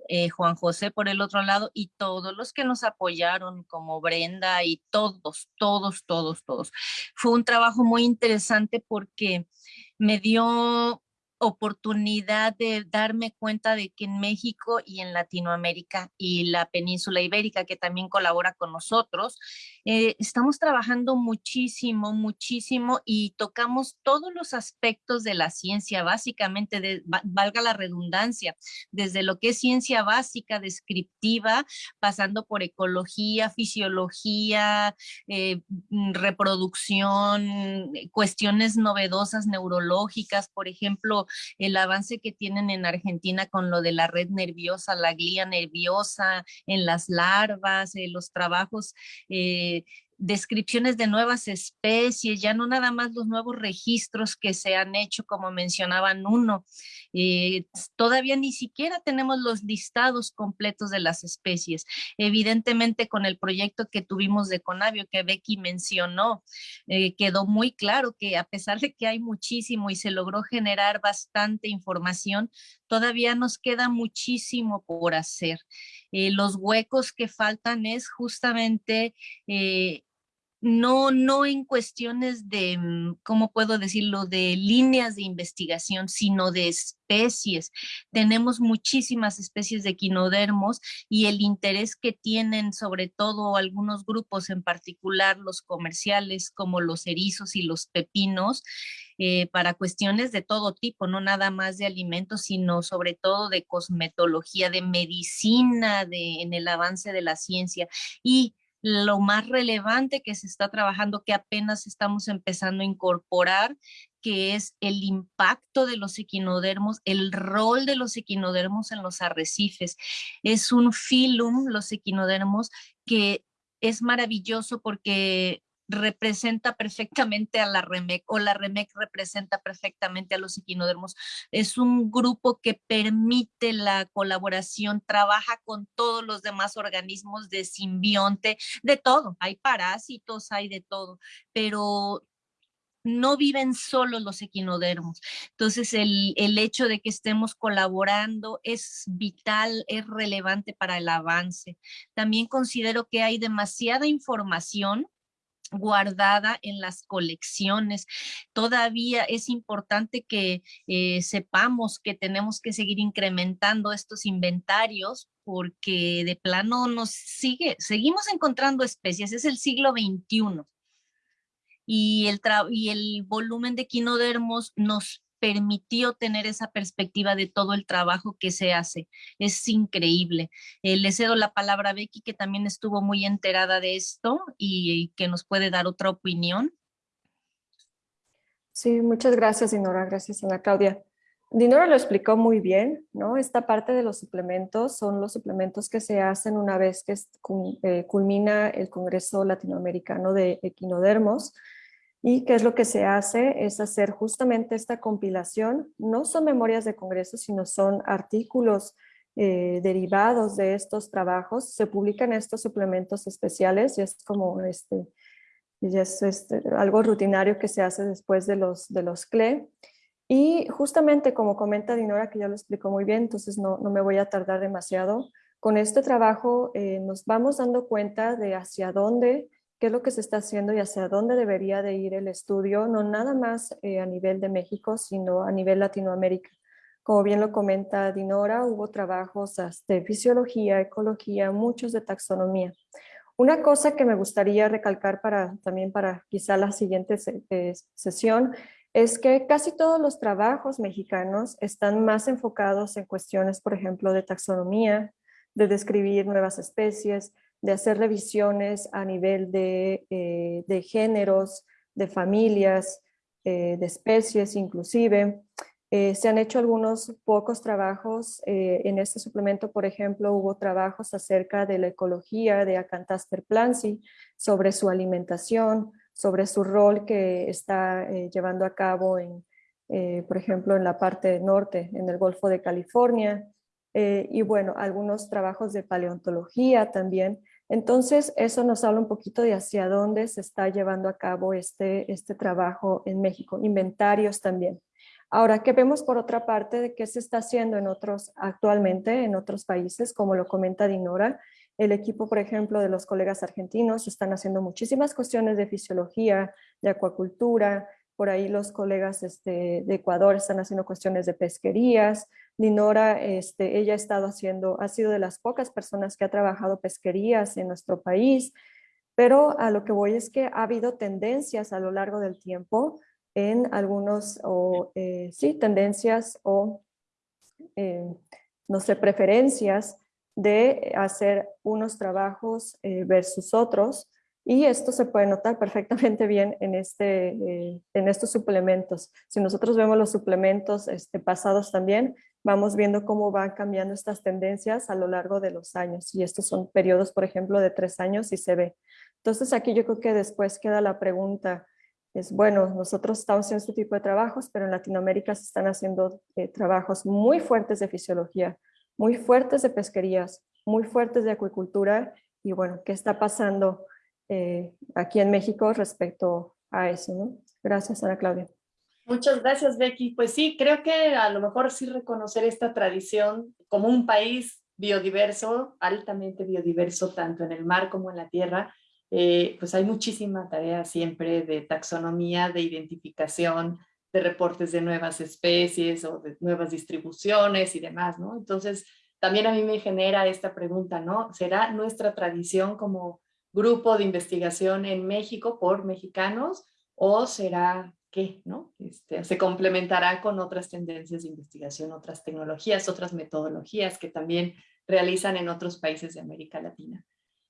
eh, Juan José por el otro lado y todos los que nos apoyaron como Brenda y todos, todos, todos, todos. Fue un trabajo muy interesante porque me dio oportunidad de darme cuenta de que en México y en Latinoamérica y la península ibérica, que también colabora con nosotros, eh, estamos trabajando muchísimo, muchísimo y tocamos todos los aspectos de la ciencia, básicamente, valga la redundancia, desde lo que es ciencia básica, descriptiva, pasando por ecología, fisiología, eh, mm, reproducción, cuestiones novedosas neurológicas, por ejemplo, el avance que tienen en Argentina con lo de la red nerviosa, la glía nerviosa, en las larvas, eh, los trabajos eh, descripciones de nuevas especies, ya no nada más los nuevos registros que se han hecho, como mencionaban uno. Eh, todavía ni siquiera tenemos los listados completos de las especies. Evidentemente, con el proyecto que tuvimos de Conavio, que Becky mencionó, eh, quedó muy claro que a pesar de que hay muchísimo y se logró generar bastante información, todavía nos queda muchísimo por hacer. Eh, los huecos que faltan es justamente no, no en cuestiones de, mm, ¿cómo puedo decirlo?, de líneas de investigación, sino de especies. Tenemos muchísimas especies de quinodermos y el interés que tienen sobre todo algunos grupos, en particular los comerciales como los erizos y los pepinos, eh, para cuestiones de todo tipo, no nada más de alimentos, sino sobre todo de cosmetología, de medicina, de, en el avance de la ciencia. Y lo más relevante que se está trabajando, que apenas estamos empezando a incorporar, que es el impacto de los equinodermos, el rol de los equinodermos en los arrecifes. Es un filum, los equinodermos, que es maravilloso porque representa perfectamente a la REMEC o la REMEC representa perfectamente a los equinodermos. Es un grupo que permite la colaboración, trabaja con todos los demás organismos de simbionte, de todo. Hay parásitos, hay de todo, pero no viven solo los equinodermos. Entonces, el, el, hecho de que estemos colaborando es vital, es relevante para el avance. También considero que hay demasiada información guardada en las colecciones. Todavía es importante que eh, sepamos que tenemos que seguir incrementando estos inventarios porque de plano nos sigue, seguimos encontrando especies, es el siglo XXI. Y el, y el volumen de quinodermos nos permitió tener esa perspectiva de todo el trabajo que se hace. Es increíble. Eh, le cedo la palabra a Becky, que también estuvo muy enterada de esto y, que nos puede dar otra opinión. Sí, muchas gracias, Dinora. Gracias, Ana Claudia. Dinora lo explicó muy bien, ¿no? Esta parte de los suplementos son los suplementos que se hacen una vez que eh, culmina el Congreso Latinoamericano de Equinodermos, y qué es lo que se hace es hacer justamente esta compilación. No son memorias de congreso, sino son artículos eh, derivados de estos trabajos. Se publican estos suplementos especiales y es como este, es este, algo rutinario que se hace después de los, de los CLE. Y justamente como comenta Dinora, que ya lo explicó muy bien, entonces no, no me voy a tardar demasiado, con este trabajo eh, nos vamos dando cuenta de hacia dónde, qué es lo que se está haciendo y hacia dónde debería de ir el estudio, no nada más eh, a nivel de México, sino a nivel Latinoamérica. Como bien lo comenta Dinora, hubo trabajos de fisiología, ecología, muchos de taxonomía. Una cosa que me gustaría recalcar para, también para quizá la siguiente eh, sesión es que casi todos los trabajos mexicanos están más enfocados en cuestiones, por ejemplo, de taxonomía, de describir nuevas especies, de hacer revisiones a nivel de, eh, géneros, de familias, eh, de especies inclusive. Eh, se han hecho algunos pocos trabajos en este suplemento, por ejemplo, hubo trabajos acerca de la ecología de Acantaster plansi, sobre su alimentación, sobre su rol que está llevando a cabo, en, por ejemplo, en la parte norte, en el Golfo de California, y bueno, algunos trabajos de paleontología también. Entonces, eso nos habla un poquito de hacia dónde se está llevando a cabo este, este trabajo en México, inventarios también. Ahora, ¿qué vemos por otra parte de qué se está haciendo en otros, actualmente en otros países, como lo comenta Dinora? El equipo, por ejemplo, de los colegas argentinos están haciendo muchísimas cuestiones de fisiología, de acuacultura, por ahí los colegas este, de Ecuador están haciendo cuestiones de pesquerías. Dinora, este, ella ha estado haciendo, ha sido de las pocas personas que ha trabajado pesquerías en nuestro país, pero a lo que voy es que ha habido tendencias a lo largo del tiempo en algunos, o eh, sí, tendencias o, eh, no sé, preferencias de hacer unos trabajos eh, versus otros y esto se puede notar perfectamente bien en, este, eh, en estos suplementos. Si nosotros vemos los suplementos este, pasados también, vamos viendo cómo van cambiando estas tendencias a lo largo de los años y estos son periodos, por ejemplo, de tres años y se ve. Entonces aquí yo creo que después queda la pregunta, es bueno, nosotros estamos haciendo este tipo de trabajos, pero en Latinoamérica se están haciendo eh, trabajos muy fuertes de fisiología, muy fuertes de pesquerías, muy fuertes de acuicultura y bueno, ¿qué está pasando eh, aquí en México respecto a eso? Gracias, Ana Claudia. Muchas gracias, Becky. Pues sí, creo que a lo mejor sí reconocer esta tradición como un país biodiverso, altamente biodiverso, tanto en el mar como en la tierra, eh, pues hay muchísima tarea siempre de taxonomía, de identificación, de reportes de nuevas especies o de nuevas distribuciones y demás, ¿no? Entonces, también a mí me genera esta pregunta, ¿no? ¿Será nuestra tradición como grupo de investigación en México por mexicanos o será qué, ¿no? Este, se complementará con otras tendencias de investigación, otras tecnologías, otras metodologías que también realizan en otros países de América Latina.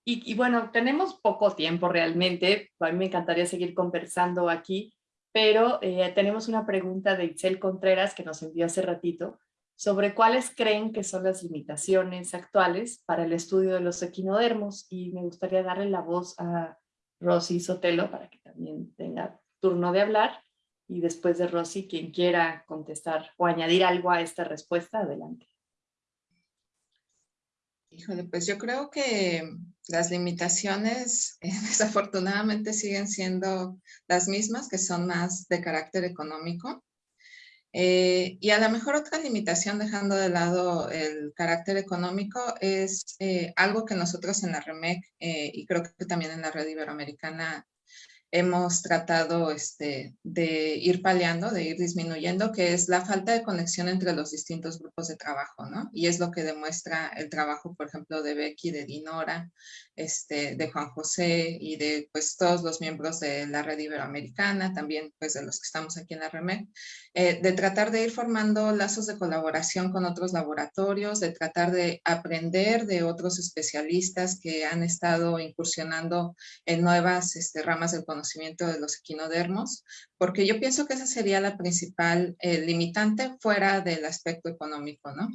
Y, y bueno, tenemos poco tiempo realmente, a mí me encantaría seguir conversando aquí, pero eh, tenemos una pregunta de Itzel Contreras que nos envió hace ratito sobre cuáles creen que son las limitaciones actuales para el estudio de los equinodermos y me gustaría darle la voz a Rosy Sotelo para que también tenga turno de hablar y después de Rosy quien quiera contestar o añadir algo a esta respuesta, adelante. Híjole, pues yo creo que las limitaciones eh, desafortunadamente siguen siendo las mismas, que son más de carácter económico. Eh, y a lo mejor otra limitación, dejando de lado el carácter económico, es eh, algo que nosotros en la REMEC y creo que también en la red iberoamericana hemos tratado este, de ir paliando, de ir disminuyendo, que es la falta de conexión entre los distintos grupos de trabajo, ¿no? Y es lo que demuestra el trabajo, por ejemplo, de Becky, de Dinora, este, de Juan José y de pues todos los miembros de la red iberoamericana, también pues de los que estamos aquí en la REMEC, eh, de tratar de ir formando lazos de colaboración con otros laboratorios, de tratar de aprender de otros especialistas que han estado incursionando en nuevas este, ramas del conocimiento de los equinodermos, porque yo pienso que esa sería la principal eh, limitante fuera del aspecto económico, ¿no?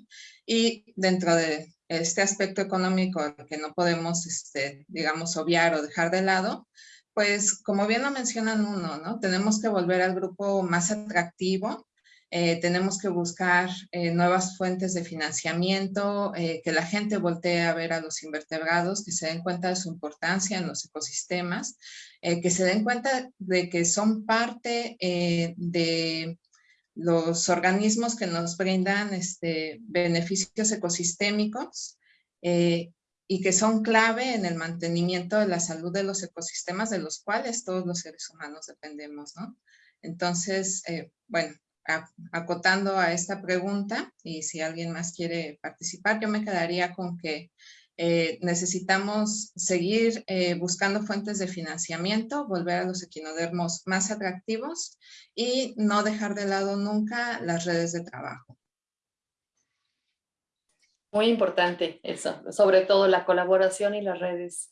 Y dentro de este aspecto económico que no podemos, este, digamos, obviar o dejar de lado, pues como bien lo mencionan uno, ¿no? Tenemos que volver al grupo más atractivo, eh, tenemos que buscar eh, nuevas fuentes de financiamiento, eh, que la gente voltee a ver a los invertebrados, que se den cuenta de su importancia en los ecosistemas, que se den cuenta de que son parte de los organismos que nos brindan este, beneficios ecosistémicos y que son clave en el mantenimiento de la salud de los ecosistemas de los cuales todos los seres humanos dependemos, ¿no? Entonces, eh, bueno, acotando a esta pregunta y si alguien más quiere participar, yo me quedaría con que eh, necesitamos seguir eh, buscando fuentes de financiamiento, volver a los equinodermos más atractivos y no dejar de lado nunca las redes de trabajo. Muy importante eso, sobre todo la colaboración y las redes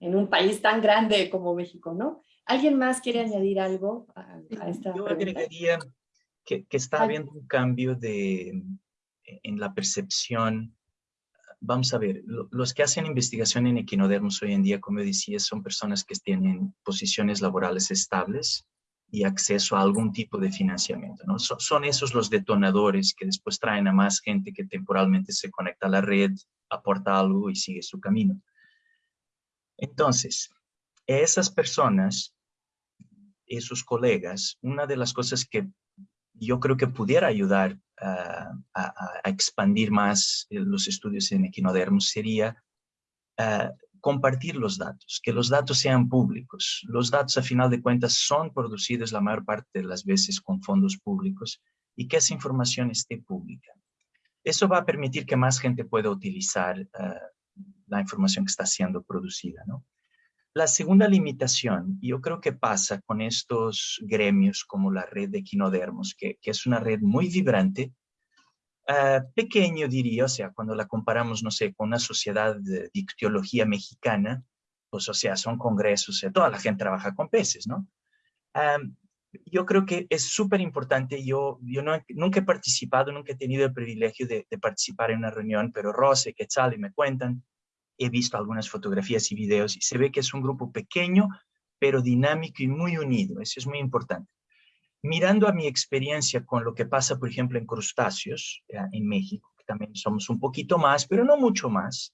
en, un país tan grande como México, ¿no? ¿Alguien más quiere añadir algo a, esta Yo pregunta? agregaría que, que está habiendo un cambio de, en la percepción vamos a ver, los que hacen investigación en equinodermos hoy en día, como decía, son personas que tienen posiciones laborales estables y acceso a algún tipo de financiamiento. ¿no? son esos los detonadores que después traen a más gente que temporalmente se conecta a la red, aporta algo y sigue su camino. Entonces, esas personas, esos colegas, una de las cosas que yo creo que pudiera ayudar a, expandir más los estudios en equinodermos sería ah, compartir los datos, que los datos sean públicos. Los datos, a final de cuentas, son producidos la mayor parte de las veces con fondos públicos y que esa información esté pública. Eso va a permitir que más gente pueda utilizar ah, la información que está siendo producida, ¿no? La segunda limitación, yo creo que pasa con estos gremios como la red de equinodermos, que, es una red muy vibrante, ah, pequeño diría, o sea, cuando la comparamos, no sé, con una sociedad de ictiología mexicana, pues o sea, son congresos, o sea, toda la gente trabaja con peces, ¿no? yo creo que es súper importante, yo, yo nunca he participado, nunca he tenido el privilegio de, participar en una reunión, pero Rose, Quetzal y me cuentan he visto algunas fotografías y videos y se ve que es un grupo pequeño, pero dinámico y muy unido. Eso es muy importante. Mirando a mi experiencia con lo que pasa, por ejemplo, en crustáceos, en México, que también somos un poquito más, pero no mucho más,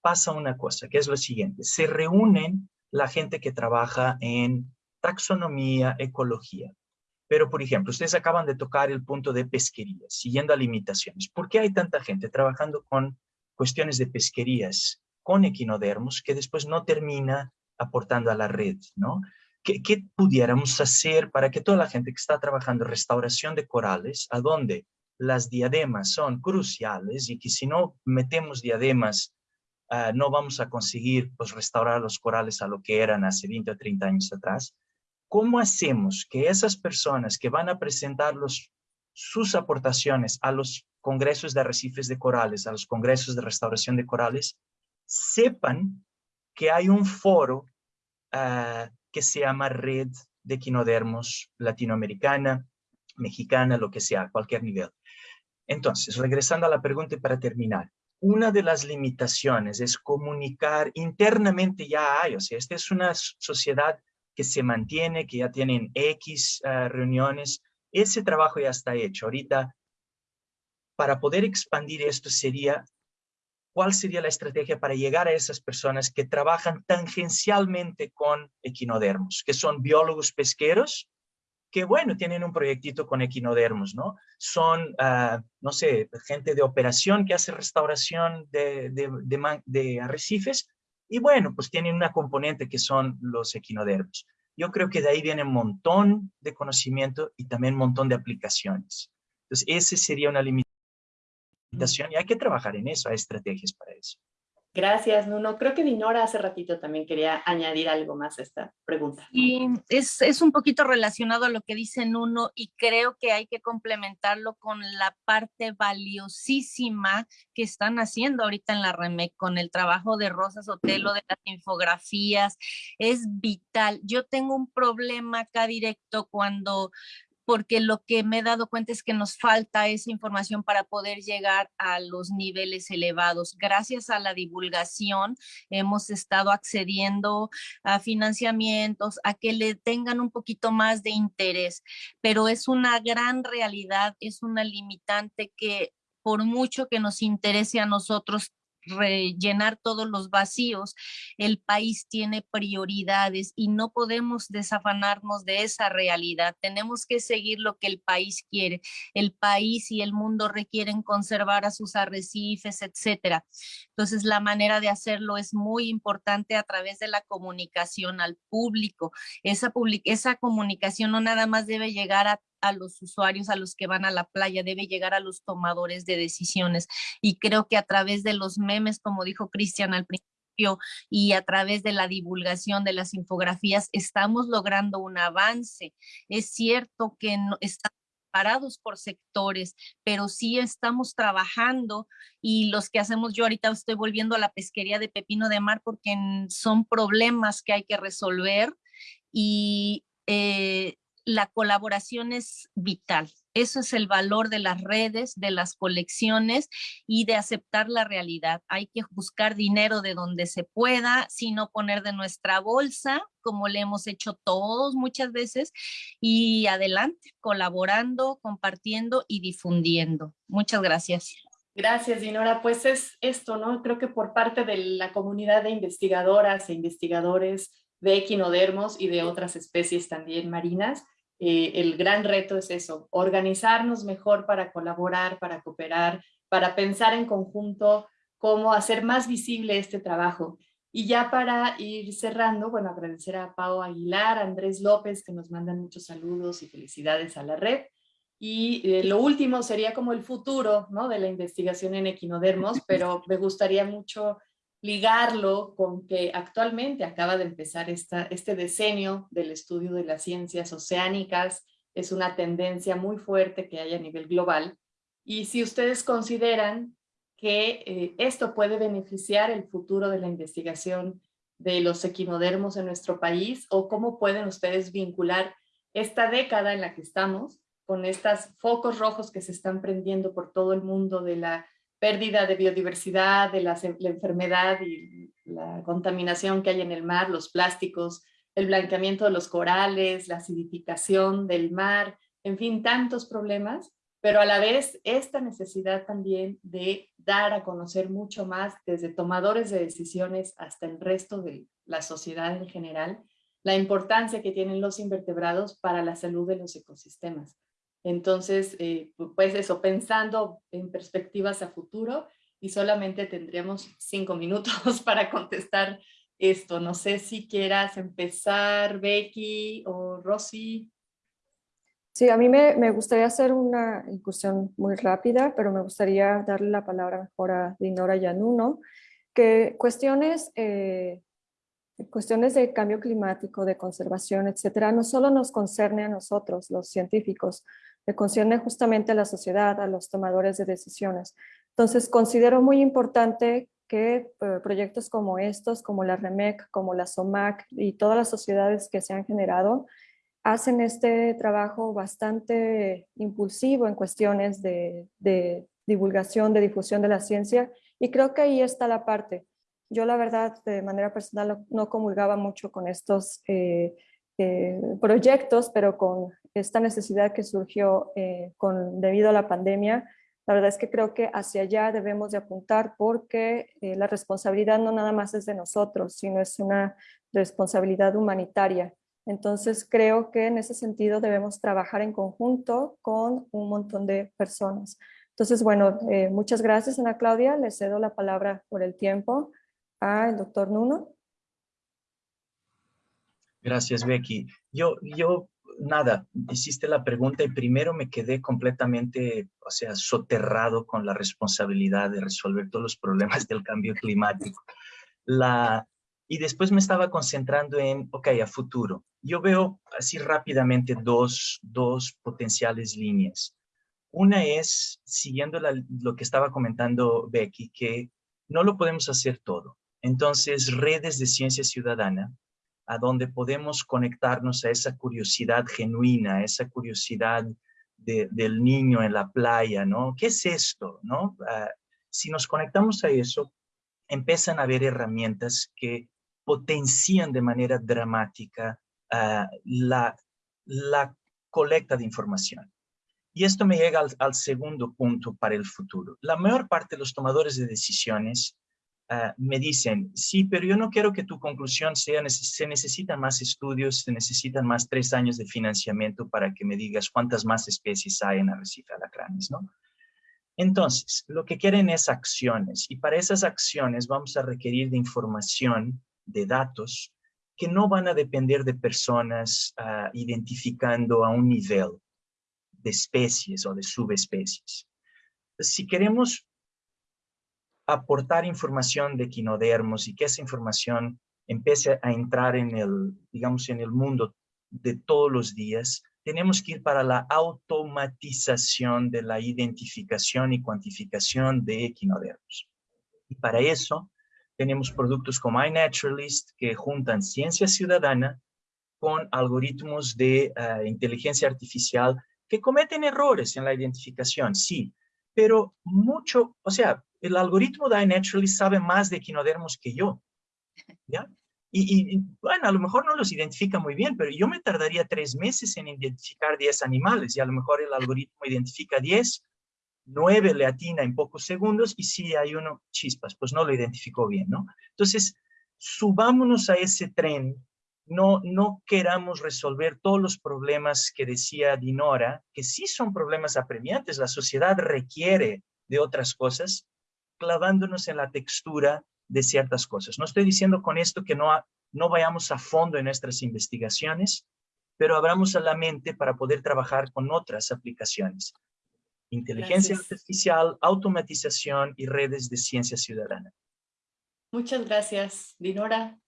pasa una cosa, que es lo siguiente. Se reúnen la gente que trabaja en taxonomía, ecología. Pero, por ejemplo, ustedes acaban de tocar el punto de pesquería, siguiendo a limitaciones. ¿Por qué hay tanta gente trabajando con cuestiones de pesquerías con equinodermos que después no termina aportando a la red, ¿no? ¿Qué, pudiéramos hacer para que toda la gente que está trabajando en restauración de corales, a donde las diademas son cruciales y que si no metemos diademas ah, no vamos a conseguir pues, restaurar los corales a lo que eran hace 20 o 30 años atrás, ¿cómo hacemos que esas personas que van a presentar sus aportaciones a los congresos de arrecifes de corales, a los congresos de restauración de corales, sepan que hay un foro ah, que se llama Red de Equinodermos Latinoamericana, Mexicana, lo que sea, a cualquier nivel. Entonces, regresando a la pregunta y para terminar, una de las limitaciones es comunicar internamente ya hay, o sea, esta es una sociedad que se mantiene, que ya tienen X ah, reuniones, ese trabajo ya está hecho. Ahorita, para poder expandir esto sería ¿Cuál sería la estrategia para llegar a esas personas que trabajan tangencialmente con equinodermos, que son biólogos pesqueros, que bueno, tienen un proyectito con equinodermos, ¿no? Son, ah, no sé, gente de operación que hace restauración de, de, arrecifes y bueno, pues tienen una componente que son los equinodermos. Yo creo que de ahí viene un montón de conocimiento y también un montón de aplicaciones. Entonces, ese sería una limitación y hay que trabajar en eso, hay estrategias para eso. Gracias, Nuno. Creo que Dinora hace ratito también quería añadir algo más a esta pregunta. Y es, es, un poquito relacionado a lo que dice Nuno y creo que hay que complementarlo con la parte valiosísima que están haciendo ahorita en la REMEC con el trabajo de Rosa Sotelo, de las infografías. Es vital. Yo tengo un problema acá directo cuando porque lo que me he dado cuenta es que nos falta esa información para poder llegar a los niveles elevados. Gracias a la divulgación hemos estado accediendo a financiamientos, a que le tengan un poquito más de interés, pero es una gran realidad, es una limitante que por mucho que nos interese a nosotros, rellenar todos los vacíos. El país tiene prioridades y no podemos desafanarnos de esa realidad. Tenemos que seguir lo que el país quiere. El país y el mundo requieren conservar a sus arrecifes, etcétera. Entonces, la manera de hacerlo es muy importante a través de la comunicación al público. Esa, esa comunicación no nada más debe llegar a a los usuarios, a los que van a la playa, debe llegar a los tomadores de decisiones. Y creo que a través de los memes, como dijo Cristian al principio, y a través de la divulgación de las infografías, estamos logrando un avance. Es cierto que no, estamos parados por sectores, pero sí estamos trabajando y los que hacemos, yo ahorita estoy volviendo a la pesquería de pepino de mar porque son problemas que hay que resolver y eh, la colaboración es vital. Eso es el valor de las redes, de las colecciones y de aceptar la realidad. Hay que buscar dinero de donde se pueda, sino poner de nuestra bolsa, como le hemos hecho todos muchas veces, y adelante, colaborando, compartiendo y difundiendo. Muchas gracias. Gracias, Dinora. Pues es esto, ¿no? Creo que por parte de la comunidad de investigadoras e investigadores de equinodermos y de otras especies también marinas, eh, el gran reto es eso, organizarnos mejor para colaborar, para cooperar, para pensar en conjunto cómo hacer más visible este trabajo. Y ya para ir cerrando, bueno, agradecer a Pau Aguilar, a Andrés López, que nos mandan muchos saludos y felicidades a la red. Y eh, lo último sería como el futuro ¿no? de la investigación en equinodermos, pero me gustaría mucho ligarlo con que actualmente acaba de empezar esta, este decenio del estudio de las ciencias oceánicas, es una tendencia muy fuerte que hay a nivel global, y si ustedes consideran que eh, esto puede beneficiar el futuro de la investigación de los equinodermos en nuestro país, o cómo pueden ustedes vincular esta década en la que estamos con estos focos rojos que se están prendiendo por todo el mundo de la pérdida de biodiversidad, de la, enfermedad y la contaminación que hay en el mar, los plásticos, el blanqueamiento de los corales, la acidificación del mar, en fin, tantos problemas, pero a la vez esta necesidad también de dar a conocer mucho más desde tomadores de decisiones hasta el resto de la sociedad en general, la importancia que tienen los invertebrados para la salud de los ecosistemas. Entonces, eh, pues eso, pensando en perspectivas a futuro y solamente tendremos cinco minutos para contestar esto. No sé si quieras empezar, Becky o Rosy. Sí, a mí me, gustaría hacer una incursión muy rápida, pero me gustaría darle la palabra mejor a Dinora Yanuno, que cuestiones, eh, cuestiones de cambio climático, de conservación, etcétera, no solo nos concerne a nosotros, los científicos, le concierne justamente a la sociedad, a los tomadores de decisiones. Entonces, considero muy importante que eh, proyectos como estos, como la REMEC, como la SOMAC y todas las sociedades que se han generado, hacen este trabajo bastante impulsivo en cuestiones de, divulgación, de difusión de la ciencia, y creo que ahí está la parte. Yo la verdad, de manera personal, no comulgaba mucho con estos eh, eh, proyectos, pero con esta necesidad que surgió eh, con, debido a la pandemia, la verdad es que creo que hacia allá debemos de apuntar porque eh, la responsabilidad no nada más es de nosotros, sino es una responsabilidad humanitaria. Entonces creo que en ese sentido debemos trabajar en conjunto con un montón de personas. Entonces, bueno, eh, muchas gracias Ana Claudia. Le cedo la palabra por el tiempo al doctor Nuno. Gracias, Becky. Yo, yo nada, hiciste la pregunta y primero me quedé completamente, o sea, soterrado con la responsabilidad de resolver todos los problemas del cambio climático. La, y después me estaba concentrando en, ok, a futuro. Yo veo así rápidamente dos, dos potenciales líneas. Una es, siguiendo lo que estaba comentando Becky, que no lo podemos hacer todo. Entonces, redes de ciencia ciudadana a donde podemos conectarnos a esa curiosidad genuina, a esa curiosidad del niño en la playa, ¿no? ¿Qué es esto, no? Ah, si nos conectamos a eso, empiezan a haber herramientas que potencian de manera dramática ah, la, la colecta de información. Y esto me llega al, al, segundo punto para el futuro. La mayor parte de los tomadores de decisiones ah, me dicen, sí, pero yo no quiero que tu conclusión sea, se necesitan más estudios, se necesitan más tres años de financiamiento para que me digas cuántas más especies hay en arrecife alacranes, ¿no? Entonces, lo que quieren es acciones y para esas acciones vamos a requerir de información, de datos, que no van a depender de personas ah, identificando a un nivel de especies o de subespecies. Si queremos aportar información de quinodermos y que esa información empiece a entrar en el, digamos, en el mundo de todos los días, tenemos que ir para la automatización de la identificación y cuantificación de equinodermos. Y para eso tenemos productos como iNaturalist que juntan ciencia ciudadana con algoritmos de eh, inteligencia artificial que cometen errores en la identificación, sí, pero mucho, o sea, el algoritmo de iNaturalist sabe más de equinodermos que yo, ¿ya? Y, bueno, a lo mejor no los identifica muy bien, pero yo me tardaría tres meses en identificar 10 animales y a lo mejor el algoritmo identifica 10, 9 le atina en pocos segundos y si hay uno, chispas, pues no lo identificó bien, ¿no? Entonces, subámonos a ese tren, no, no queramos resolver todos los problemas que decía Dinora, que sí son problemas apremiantes, la sociedad requiere de otras cosas, clavándonos en la textura de ciertas cosas. No estoy diciendo con esto que no, no vayamos a fondo en nuestras investigaciones, pero abramos a la mente para poder trabajar con otras aplicaciones. Inteligencia artificial, automatización y redes de ciencia ciudadana. Muchas gracias, Dinora.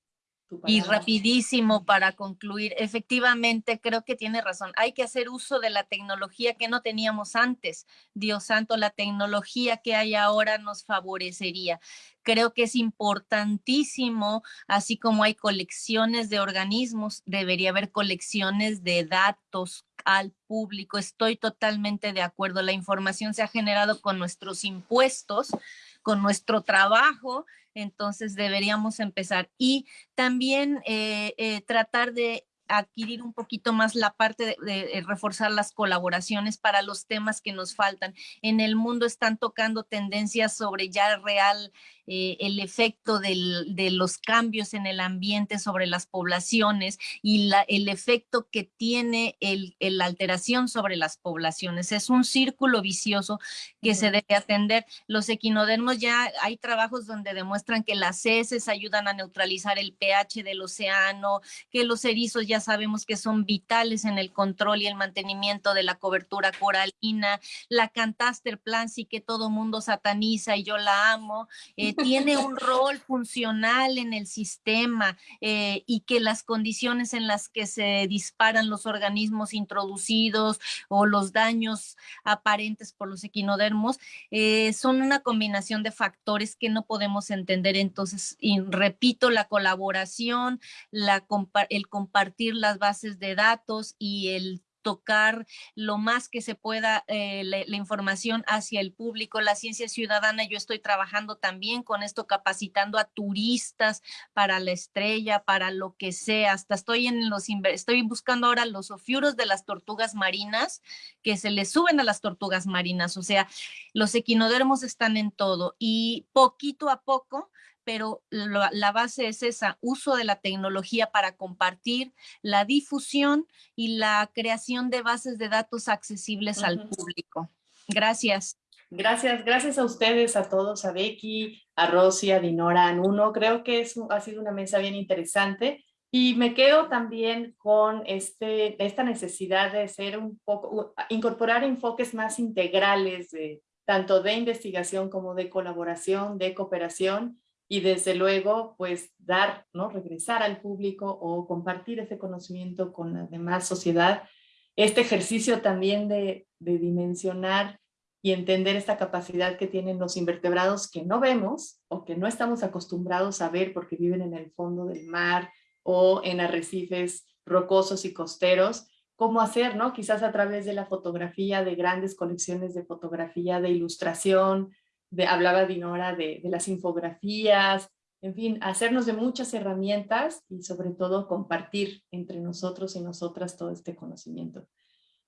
Y rapidísimo para concluir, efectivamente creo que tiene razón, hay que hacer uso de la tecnología que no teníamos antes. Dios santo, la tecnología que hay ahora nos favorecería. Creo que es importantísimo, así como hay colecciones de organismos, debería haber colecciones de datos al público. Estoy totalmente de acuerdo. La información se ha generado con nuestros impuestos, con nuestro trabajo entonces deberíamos empezar. Y también eh, eh, tratar de adquirir un poquito más la parte de, reforzar las colaboraciones para los temas que nos faltan. En el mundo están tocando tendencias sobre ya real eh, el efecto de los cambios en el ambiente sobre las poblaciones y la, el efecto que tiene el, la alteración sobre las poblaciones. Es un círculo vicioso que se debe atender. Los equinodermos ya hay trabajos donde demuestran que las heces ayudan a neutralizar el pH del océano, que los erizos ya sabemos que son vitales en el control y el mantenimiento de la cobertura coralina, la cantaster plan sí que todo mundo sataniza y yo la amo, eh, tiene un rol funcional en el sistema eh, y que las condiciones en las que se disparan los organismos introducidos o los daños aparentes por los equinodermos eh, son una combinación de factores que no podemos entender. Entonces, y repito, la colaboración, la, el compartir las bases de datos y el tocar lo más que se pueda eh, la, información hacia el público. La ciencia ciudadana, yo estoy trabajando también con esto, capacitando a turistas para la estrella, para lo que sea. Hasta estoy en los, estoy buscando ahora los ofiuros de las tortugas marinas que se les suben a las tortugas marinas. O sea, los equinodermos están en todo y poquito a poco pero la, base es esa, uso de la tecnología para compartir, la difusión y la creación de bases de datos accesibles al público. Gracias. Gracias, gracias a ustedes, a todos, a Becky, a Rosy, a Dinora, a Nuno. Creo que es, ha sido una mesa bien interesante y me quedo también con este, esta necesidad de ser un poco, incorporar enfoques más integrales de tanto de investigación como de colaboración, de cooperación y desde luego pues dar, ¿no? regresar al público o compartir ese conocimiento con la demás sociedad. Este ejercicio también de, de dimensionar y entender esta capacidad que tienen los invertebrados que no vemos o que no estamos acostumbrados a ver porque viven en el fondo del mar o en arrecifes rocosos y costeros, cómo hacer, ¿no? Quizás a través de la fotografía, de grandes colecciones de fotografía, de ilustración, hablaba Dinora de, de las infografías, en fin, hacernos de muchas herramientas y sobre todo compartir entre nosotros y nosotras todo este conocimiento.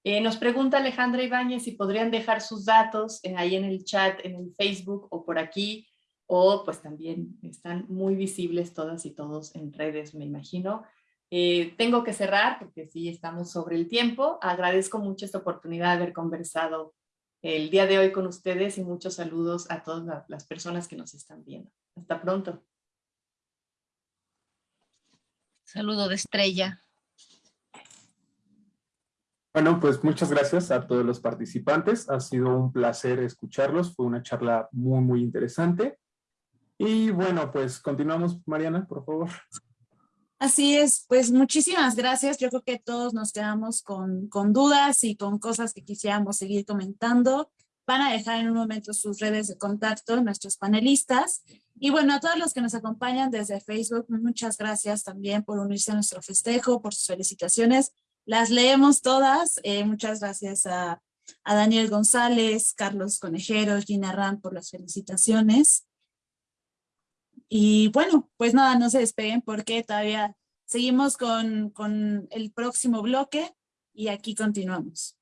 Eh, nos pregunta Alejandra Ibáñez si podrían dejar sus datos eh, ahí en el chat, en el Facebook o por aquí, o pues también están muy visibles todas y todos en redes, me imagino. Eh, tengo que cerrar porque sí estamos sobre el tiempo. Agradezco mucho esta oportunidad de haber conversado el día de hoy con ustedes y muchos saludos a todas las personas que nos están viendo. Hasta pronto. Saludo de estrella. Bueno, pues muchas gracias a todos los participantes. Ha sido un placer escucharlos. Fue una charla muy, muy interesante. Y bueno, pues continuamos, Mariana, por favor. Así es, pues muchísimas gracias. Yo creo que todos nos quedamos con, con dudas y con cosas que quisiéramos seguir comentando. Van a dejar en un momento sus redes de contacto, nuestros panelistas. Y bueno, a todos los que nos acompañan desde Facebook, muchas gracias también por unirse a nuestro festejo, por sus felicitaciones. Las leemos todas. Eh, muchas gracias a, a, Daniel González, Carlos Conejero, Gina Ram por las felicitaciones. Y bueno, pues nada, no se despeguen porque todavía seguimos con, con el próximo bloque y aquí continuamos.